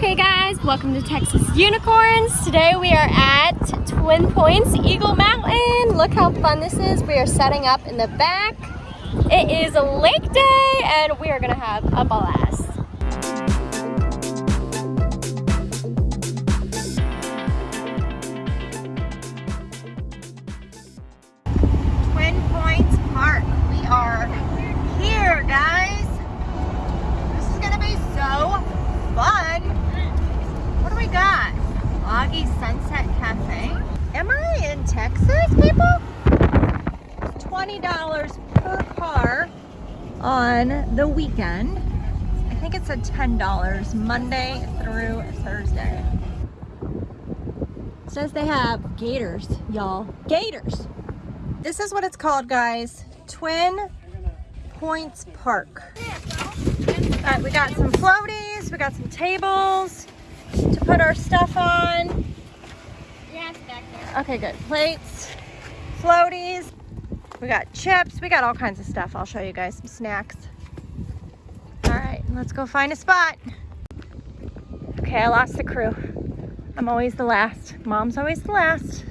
Hey guys, welcome to Texas Unicorns. Today we are at Twin Points Eagle Mountain. Look how fun this is. We are setting up in the back. It is lake day and we are gonna have a blast. Twin Points Park. We are here, guys. This is gonna be so fun. What do we got? Sunset Cafe. Am I in Texas, people? It's $20 per car on the weekend. I think it said $10 Monday through Thursday. It says they have gators, y'all. Gators. This is what it's called, guys. Twin Points Park. All right, we got some floaties, we got some tables to put our stuff on. Yeah, it's back there. Okay, good. Plates, floaties. We got chips. We got all kinds of stuff. I'll show you guys some snacks. All right, let's go find a spot. Okay, I lost the crew. I'm always the last. Mom's always the last.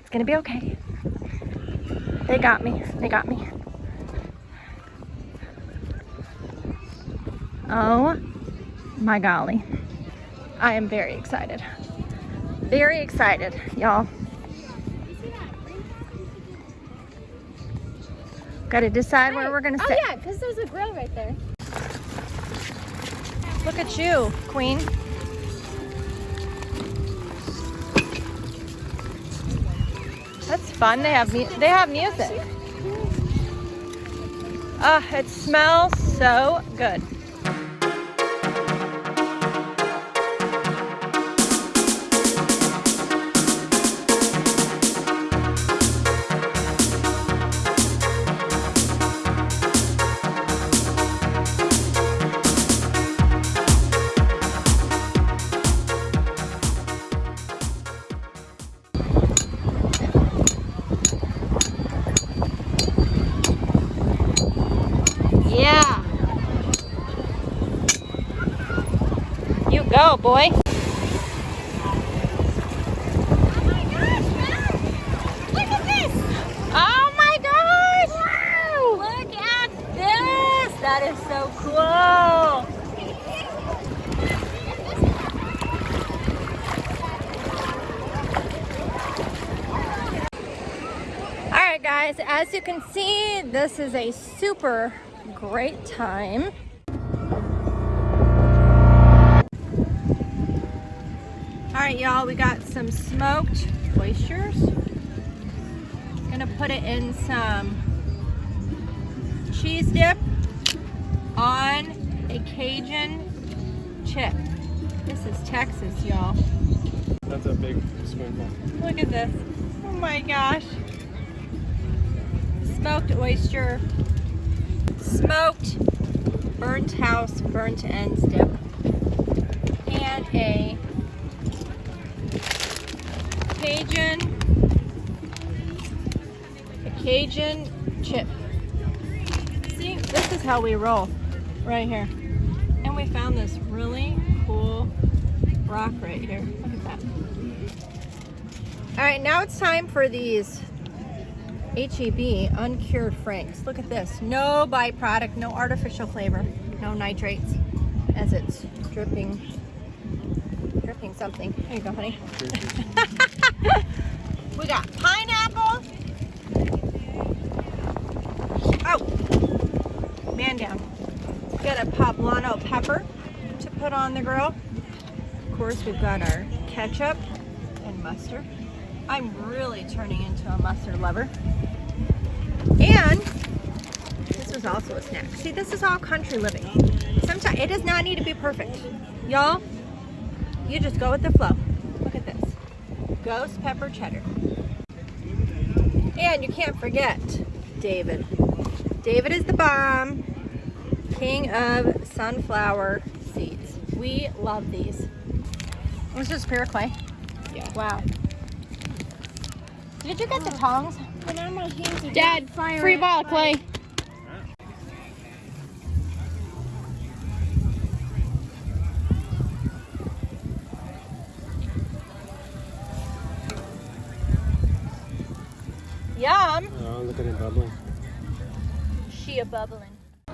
It's gonna be okay. They got me. They got me. Oh my golly. I am very excited. Very excited, y'all. Got to decide where we're gonna Oh sit. yeah, because there's a grill right there. Look at you, queen. That's fun. They have they have music. Ah, it smells so good. Go, boy. Oh my gosh! Look at this! Oh my gosh. Look at this. That is so cool! All right, guys, as you can see, this is a super great time. Right, y'all, we got some smoked oysters. Gonna put it in some cheese dip on a Cajun chip. This is Texas, y'all. That's a big spoonful. Look at this. Oh my gosh. Smoked oyster, smoked burnt house, burnt ends dip, and a Cajun, a Cajun chip. See, this is how we roll right here. And we found this really cool rock right here. Look at that. All right, now it's time for these HEB uncured franks. Look at this. No byproduct, no artificial flavor, no nitrates as it's dripping, dripping something. There you go, honey. we got pineapple. Oh, man down. Got a poblano pepper to put on the grill. Of course, we've got our ketchup and mustard. I'm really turning into a mustard lover. And this was also a snack. See, this is all country living. Sometimes it does not need to be perfect. Y'all, you just go with the flow. Look at this. Ghost pepper cheddar. And you can't forget David. David is the bomb. King of sunflower seeds. We love these. This is pure clay. Yeah. Wow. Did you get the tongs? But now my hands are Dad, fire free ball of fire. clay. Yum. Oh, look at it bubbling. She a bubbling.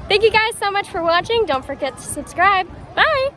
Thank you guys so much for watching. Don't forget to subscribe. Bye!